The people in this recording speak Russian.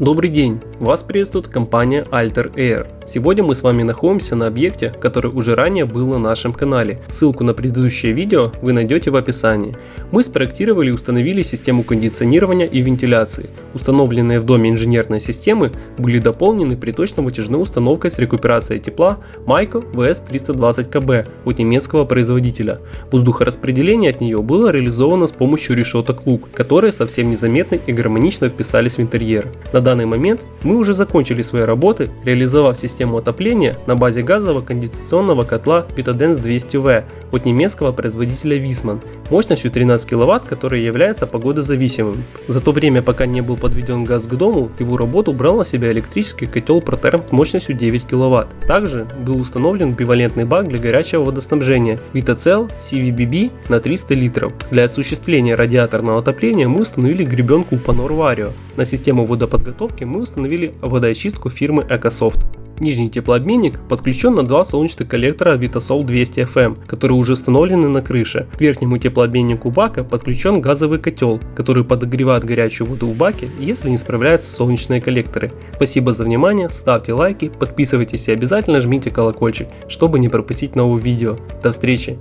Добрый день! Вас приветствует компания Alter Air. Сегодня мы с вами находимся на объекте, который уже ранее был на нашем канале. Ссылку на предыдущее видео вы найдете в описании. Мы спроектировали и установили систему кондиционирования и вентиляции. Установленные в доме инженерные системы были дополнены приточно-вытяжной установкой с рекуперацией тепла Майко VS320KB от немецкого производителя. Воздухораспределение от нее было реализовано с помощью решеток лук, которые совсем незаметно и гармонично вписались в интерьер. На данный момент мы уже закончили свои работы, реализовав систему отопления на базе газового конденсационного котла Vitadense 200V от немецкого производителя Wiesmann мощностью 13 кВт, который является погодозависимым. За то время, пока не был подведен газ к дому, его работу брал на себя электрический котел Proterm с мощностью 9 кВт. Также был установлен бивалентный бак для горячего водоснабжения VitaCell CVBB на 300 литров. Для осуществления радиаторного отопления мы установили гребенку Panor Vario. На систему водоподготовки мы установили водоочистку фирмы EcoSoft. Нижний теплообменник подключен на два солнечных коллектора Vitasol 200 FM, которые уже установлены на крыше. К верхнему теплообменнику бака подключен газовый котел, который подогревает горячую воду в баке, если не справляются солнечные коллекторы. Спасибо за внимание, ставьте лайки, подписывайтесь и обязательно жмите колокольчик, чтобы не пропустить новые видео. До встречи!